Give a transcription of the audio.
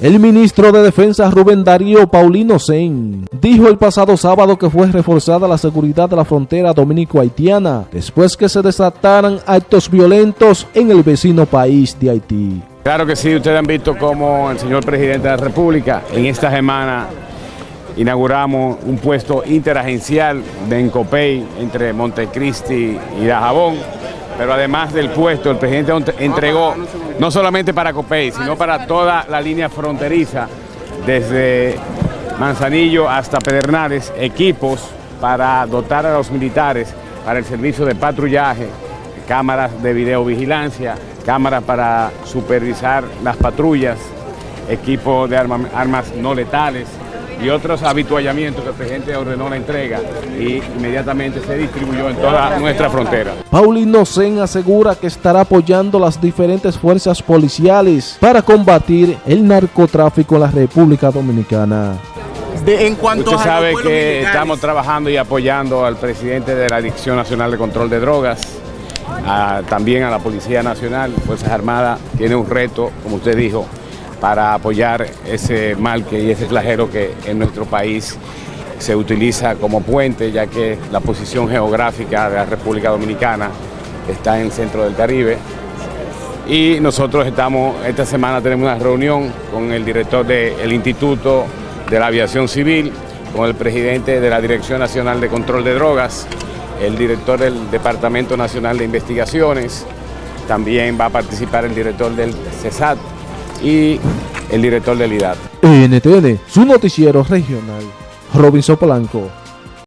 El ministro de Defensa Rubén Darío Paulino Sen dijo el pasado sábado que fue reforzada la seguridad de la frontera dominico-haitiana después que se desataran actos violentos en el vecino país de Haití. Claro que sí, ustedes han visto cómo el señor presidente de la República en esta semana inauguramos un puesto interagencial de Encopey entre Montecristi y Dajabón pero además del puesto, el presidente entregó no solamente para Copey, sino para toda la línea fronteriza, desde Manzanillo hasta Pedernales, equipos para dotar a los militares para el servicio de patrullaje, cámaras de videovigilancia, cámaras para supervisar las patrullas, equipos de armas no letales, y otros habituallamientos que el presidente ordenó la entrega y inmediatamente se distribuyó en toda nuestra frontera. Paulino Sen asegura que estará apoyando las diferentes fuerzas policiales para combatir el narcotráfico en la República Dominicana. en cuanto Usted sabe que estamos trabajando y apoyando al presidente de la Dirección Nacional de Control de Drogas, también a la Policía Nacional, Fuerzas Armadas, tiene un reto, como usted dijo, para apoyar ese mal que, y ese flagelo que en nuestro país se utiliza como puente, ya que la posición geográfica de la República Dominicana está en el centro del Caribe. Y nosotros estamos, esta semana tenemos una reunión con el director del Instituto de la Aviación Civil, con el presidente de la Dirección Nacional de Control de Drogas, el director del Departamento Nacional de Investigaciones, también va a participar el director del CESAT, y el director del IDAT. NTN, su noticiero regional, Robinson Polanco.